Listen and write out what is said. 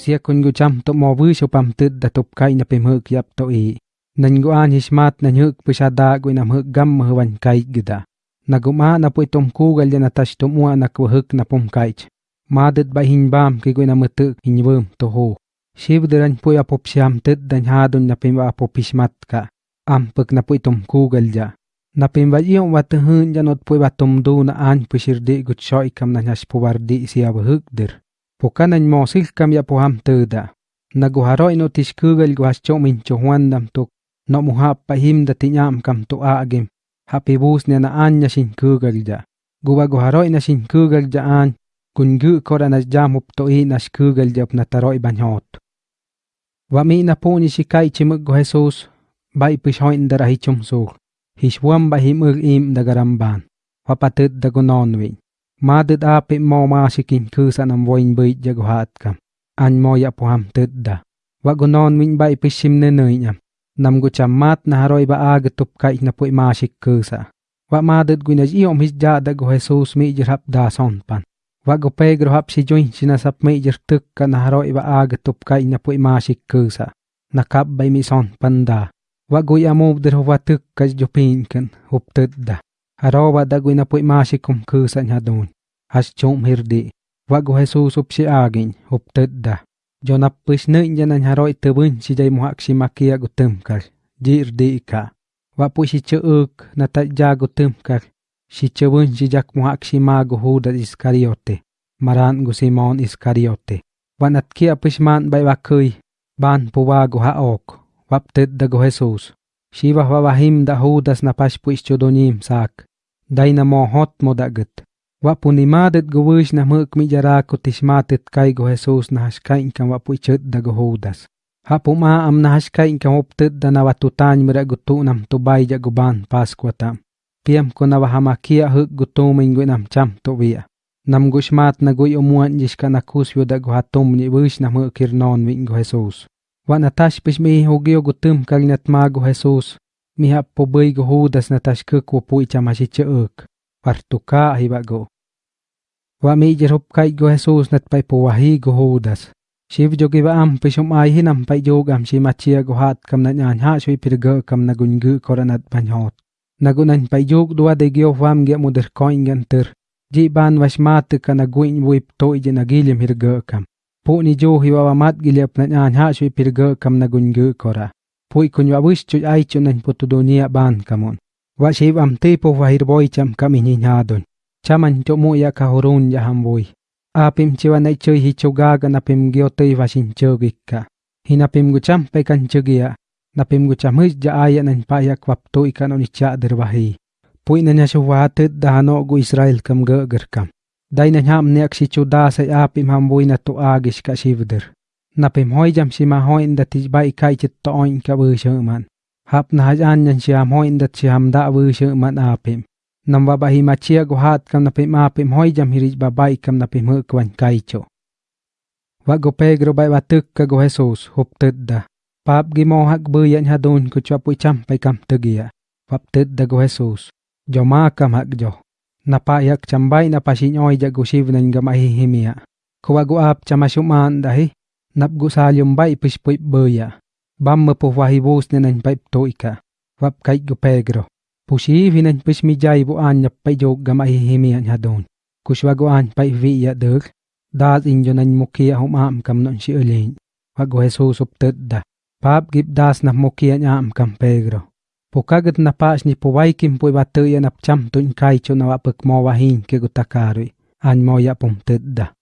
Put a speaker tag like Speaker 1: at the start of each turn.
Speaker 1: sia kun gu cham to mo vu shu pam tit da top kai na pe huk yap to i nan gu an hismat na huk pusha da gu na huk gam mu wan kai gida na gu ma na pu tom ku gal na tash to mu na ku huk na pom kai ma dit ba hin bam ki gu na mu tu hin vum to ho shiv dran pu ya pop sham tit dan ha dun na pe ba pop hismat ka am puk na pu tom ku gal ja na pem ba iyo wa tu hun ja not pu ba tom du na an pu shirdi gut shoi kam na nyas pu wardi sia ba huk dir pokanan mo sil kam ya poham teuda naguharoi no tishkugal guhas chomin chohuandam tuk. No muhap pahim da tinyam kam tu agim. Hapibus ne na anya shin kugal ja guba guharoy na shin kugal ja an. Kun gu kora na jam up to i na shkugal ja na taroy banyot Wami na po ni shikai chimug go Jesus, bai pish hoin da rahi sul. Hishwam bahim ug im da garamban. Wa Madida pe mo ma shikin ku sanam voin bui jagwahat kam. An mo ya puham tidda. Wagunon min ba ipishim ne nuyam. Nam gu chamat na haroi ba ag tup kai na pui ma shik ku sa. Wa madid gu naj iom his ja da gu Jesus mi jirap da son pan. Wa gu pe gruhap si join sinasap mi jirtuk ka na haroi ba ag tup kai na pui ma shik ku sa. Nakap bay mi son pan da. Wa gu ya mubdir huwa tuk kaj jupinkan hup tidda. Haroba dagoy na po'y masikum kusa niya doon. Has chom hirdi. Wago Jesus up si agin, up tedda Jo napis na niya na haroy tabun si jay muhak si makia gutumkal. Jir di ka. wapu si si chuuk na tadya gutumkal. Si chubun si jak muhak si mago huda iskariote. Maran gu Simon iskariote. wanat kia pisman bay wakuy. Ban puwa wago haok. wap tedda go Jesus. Shiva wawahim da hudas na pashpuis chodonim sak. Dai na mo hot mo dagat. Wapu ni madet guwish na muk mi jara ko tishmatet kay go Jesus na haskain kan wapu ichot da go hudas. Hapu ma am na haskain kan waptet da na watutany mira gutu nam tubay ja guban paskwata. Piam ko na wahamakia huk gutu mingwe nam cham to wia. Nam gushmat na guy umuan jishka na kusyo da go hatum ni wish na mukir non wing go Jesus. Wa natash pish mi hugyo gutum kalinat mago Jesus. Mi hap po bay go hudas natash kuk wo pui chamashi chuk. Partuka hiba go. Wa mi jirup kai go Jesus nat pai po wahi go hudas. Shiv jo ba am pishum ai nam pai jog am shi machia go hat kam na nyan ha shui pirga kam na gungu koranat banyot. Nagunan pai jog dua de gyo wam ge mudir koin gantir. Ji ban washmat ka na guin wuip to ije na gilim hirga kam. pu ni jo hi wa mat giliap na nyan ha shui pirga kam na gungu kora pui kun wa wish ai chu nan putu dunia ban kamon wa shib am tipo vahir wa boy cham kami ni nya chaman cho mu ya ka horun ya ham boy apim chiwa na nai chơi hi chu na pim gyo vashin wa shin hi na pim gu cham pe kan chu na pim gu cham his ja aya nan pa ya kwap to ikan oni cha der wa pui na nyashu shu wa da no gu israel kam gagar kam. Dai na nyam niak si chu da sai a ham bui na tu agish ka shivdir na em hoi jam si ma hoi nda ti bai kai chit to oin ka bu shu man. Hap na haj an yan si ham hoi inda si ham da bu shu man a em nam wa ba hi ma chia go hat kam na pim a pim hoi jam hirij ba bai kam na pim hu kwan kai cho. Wa go pegro bai ba tuk ka go jesus hup tud da. Pap gi mo hak bu yan ha don ku chwa pu cham pai kam tugia pap tud da go jesus. Jo ma kam hak jo. Napayak chambay na pasinyoy jago shiv nan ga mahihimia. Kuwago ap chamasuman dahi, napgo salyong bay pispui baya. Bam mapufahibus na nan paip toika. Wap kay gu pegro. Pusivi nan pismijay bu anya payog ga mahihimia niya doon. Kuswago an pay viya dog. Dad inyo nan mukia humam kam non si ulin. Wago Jesus uptad da. Pap gip das na mukia niya am kam pegro. Pokagat na pas ni puwaikim puy batuya na cham tun kai cho na wapag mo wahin ke gutakarui. An mo ya pum tedda.